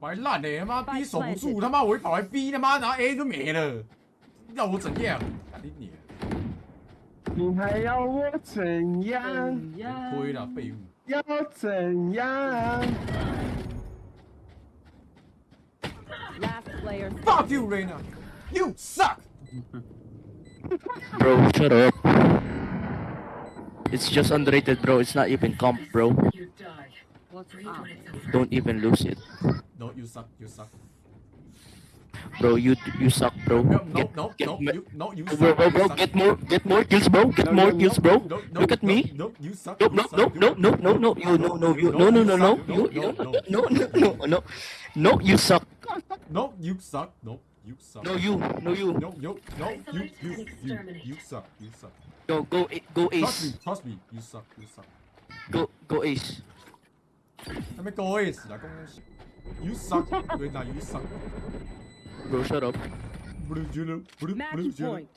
白烂的，他妈 B 守不住，他妈我一跑来 B，他妈然后 A 就没了，要我怎样？干你你！你还要我怎样？亏了，废物！要怎样 Last player. Fuck you, Reina! You suck! Bro, shut up. It's just underrated, bro. It's not even comp, bro. Don't even lose it. No, you suck. You suck. Bro, you you suck, bro. No, no, get, no, get, no, you, no, you suck. Bro, bro, bro, get more, get more kills, bro. Get no, more no, kills, bro. No, no, Look at me. No, you suck. No, no, no, no, no, no, no, you, no, no, you, no, no, no, no, you, no, no, no, no, no, you suck. No, you suck. No, you suck. No, you, no, you. No, no, no, you, you, you, you suck. You suck. Go, go, go, Ace. Trust me, trust me. You suck. You suck. Go, go, Ace. Let me go, Ace. Là, con. You suck. Reyna, you suck. Bro, shut up. Blue Julu, blue, blue Match Julu. point.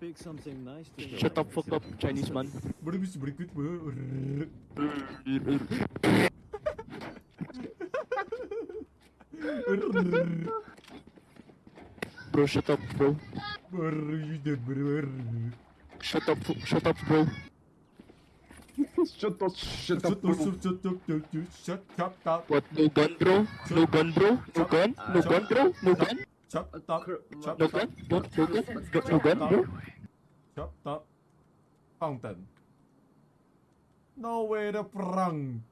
Pick something nice to do. Shut up, fuck up, Chinese man. Bro, shut up, bro. Blue, Shut up, fu- shut bro. Shut up, shut Shut up, up, bro. Shut up, shut up, shut up. What, no gun, bro? No gun, bro? No gun? No gun, bro? No gun? Chop top, chop no gun, no, gun, no gun, bro? Chop top. Fountain. No way to prang.